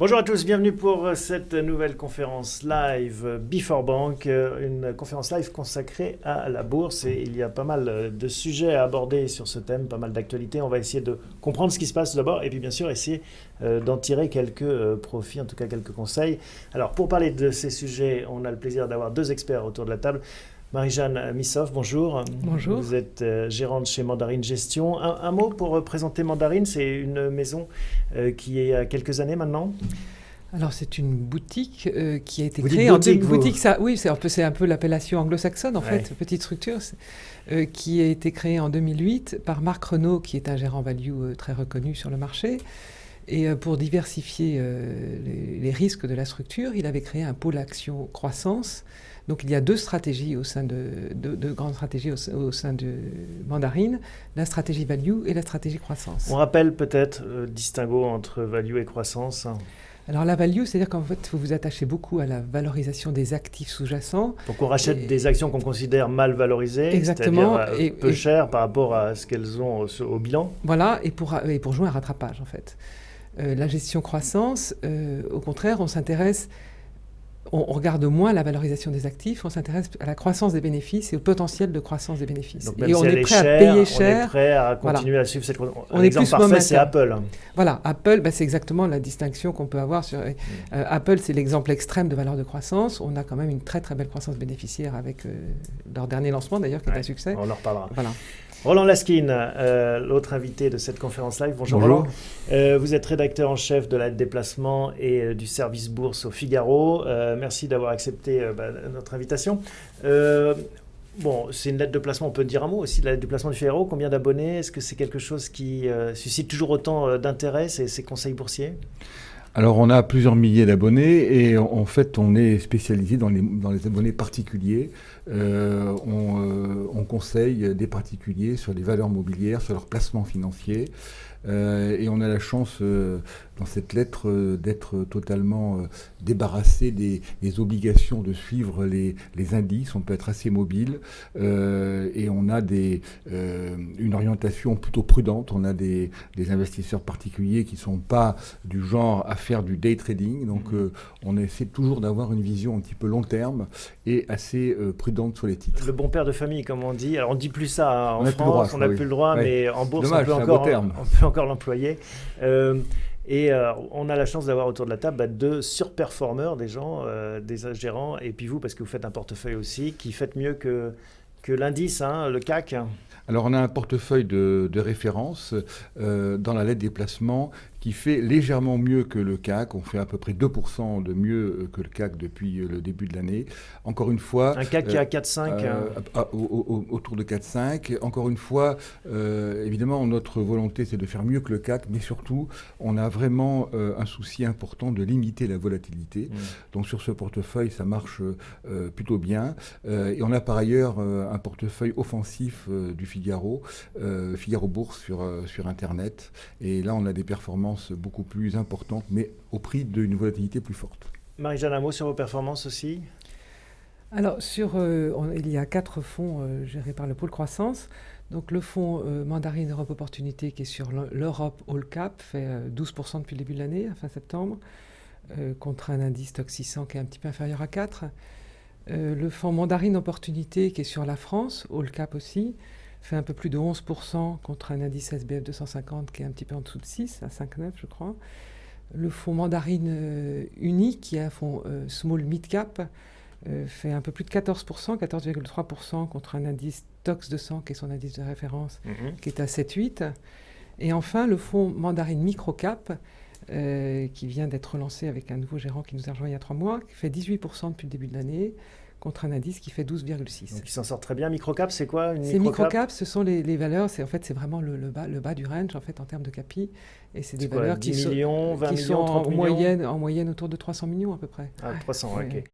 Bonjour à tous, bienvenue pour cette nouvelle conférence live Before Bank, une conférence live consacrée à la bourse et il y a pas mal de sujets à aborder sur ce thème, pas mal d'actualités. On va essayer de comprendre ce qui se passe d'abord et puis bien sûr essayer euh, d'en tirer quelques euh, profits, en tout cas quelques conseils. Alors pour parler de ces sujets, on a le plaisir d'avoir deux experts autour de la table. Marie-Jeanne Missoff, bonjour. Bonjour. Vous êtes euh, gérante chez Mandarine Gestion. Un, mot pour présenter Mandarine, c'est une maison euh, qui est à quelques années maintenant? Alors c'est une boutique euh, qui a été créée en boutique, ça, oui, c'est un peu, un peu l'appellation anglo-saxonne en fait, petite structure, qui a été créée en 2008 par Marc Renault, qui est un gérant value très reconnu sur le marché. Et pour diversifier les, les, risques de la structure, il avait créé un pôle action croissance donc il y a deux stratégies au sein de, deux, grandes stratégies au, sein de Mandarine, la stratégie value et la stratégie croissance. On rappelle peut-être le euh, distinguo entre value et croissance. Alors la value, c'est-à-dire qu'en fait, vous vous attachez beaucoup à la valorisation des actifs sous-jacents. Donc on rachète des actions qu'on considère mal valorisées, exactement, euh, et peu chères par rapport à ce qu'elles ont au, bilan. Voilà, et pour, et pour jouer un rattrapage en fait. Euh, la gestion croissance, au contraire, on s'intéresse on, regarde moins la valorisation des actifs, on s'intéresse à la croissance des bénéfices et au potentiel de croissance des bénéfices. et on est prêt à payer cher. On est prêt à continuer à suivre cette croissance. Un exemple parfait, c'est Apple. Voilà, Apple, bah, c'est exactement la distinction qu'on peut avoir. Sur, euh, mm. Apple, c'est l'exemple extrême de valeur de croissance. On a quand même une très très belle croissance bénéficiaire avec euh, leur dernier lancement d'ailleurs, qui est un succès. On en reparlera. Voilà. Roland Laskin, euh, l'autre invité de cette conférence live. Bonjour, Roland. Euh, vous êtes rédacteur en chef de la déplacement et euh, du service bourse au Figaro. merci d'avoir accepté bah, notre invitation. bon, c'est une lettre de placement, on peut dire un mot aussi de la lettre de placement du Figaro. Combien d'abonnés? Est-ce que c'est quelque chose qui suscite toujours autant d'intérêt, ces, ces conseils boursiers? Alors on a plusieurs milliers d'abonnés et en fait on est spécialisé dans les, dans les abonnés particuliers. Euh, on, on, conseille des particuliers sur les valeurs mobilières, sur leurs placements financiers. Euh, et on a la chance euh, dans cette lettre euh, d'être totalement débarrassé des, obligations de suivre les, indices. On peut être assez mobile et on a des, une orientation plutôt prudente. On a des, investisseurs particuliers qui ne sont pas du genre à faire du day trading. Donc mmh. on essaie toujours d'avoir une vision un petit peu long terme et assez prudente sur les titres. Le bon père de famille, comme on dit. Alors on dit plus ça en France, on n'a plus le droit, mais en bourse on peut encore, on peut encore l'employer. Euh, et euh, on a la chance d'avoir autour de la table bah, deux surperformeurs, des gens, euh, des gérants, et puis vous, parce que vous faites un portefeuille aussi, qui faites mieux que, que l'indice, hein, le CAC. Alors on a un portefeuille de, référence dans la lettre des placements qui fait légèrement mieux que le CAC. On fait à peu près 2% de mieux euh, que le CAC depuis euh, le début de l'année. Encore une fois... Un CAC qui est à 4,5 euh, Autour de 4,5. Encore une fois, évidemment, notre volonté, c'est de faire mieux que le CAC, mais surtout, on a vraiment un souci important de limiter la volatilité. Mmh. Donc sur ce portefeuille, ça marche plutôt bien. et on a par ailleurs un portefeuille offensif du Figaro, Figaro Bourse sur, sur Internet. Et là, on a des performances beaucoup plus importante, mais au prix d'une volatilité plus forte. Marie-Jeanne, un mot sur vos performances aussi? Alors, sur, euh, il y a quatre fonds euh, gérés par le pôle croissance. Donc, le fonds euh, Mandarine Europe Opportunité, qui est sur l'Europe All Cap, fait 12% depuis le début de l'année, fin septembre, contre un indice TOC 600 qui est un petit peu inférieur à 4. le fonds Mandarine Opportunité, qui est sur la France, All Cap aussi, fait un peu plus de 11% contre un indice SBF 250 qui est un petit peu en dessous de 6, à 5,9 je crois. Le fonds Mandarine euh, Unique, qui est un fonds euh, Small Mid Cap, euh, fait un peu plus de 14%, 14,3% contre un indice TOX 200 qui est son indice de référence, mhm. qui est à 7,8. Et enfin, le fonds Mandarine Micro Cap, qui vient d'être lancé avec un nouveau gérant qui nous a rejoint il y a trois mois, qui fait 18% depuis le début de l'année, contre un indice qui fait 12,6. Donc il s'en sort très bien. Microcap, c'est quoi une Ces microcap, ce sont les, valeurs, c'est en fait c'est vraiment le, bas, le bas du range en fait en termes de capi, et c'est des valeurs qui, millions, sont, 20 millions, en moyenne, en moyenne autour de 300 millions à peu près. Ah, 300, ok.